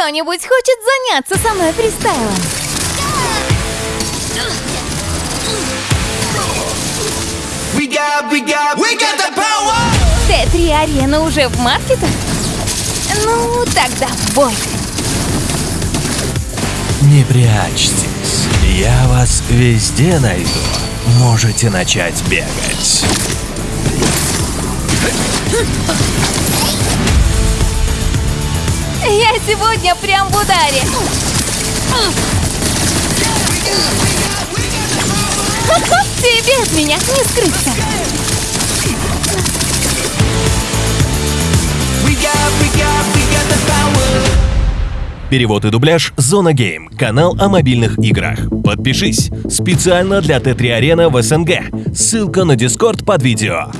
Кто-нибудь хочет заняться со мной фристайлом? We got, we got, we got the power. Т3 Арена уже в маркетах? Ну, тогда в бой. Не прячьтесь, я вас везде найду. Можете начать бегать. Я сегодня прям в ударе. Тебе от меня не скрыться. Перевод и дубляж Зона Game, канал о мобильных играх. Подпишись. Специально для T3 Arena в СНГ. Ссылка на Discord под видео.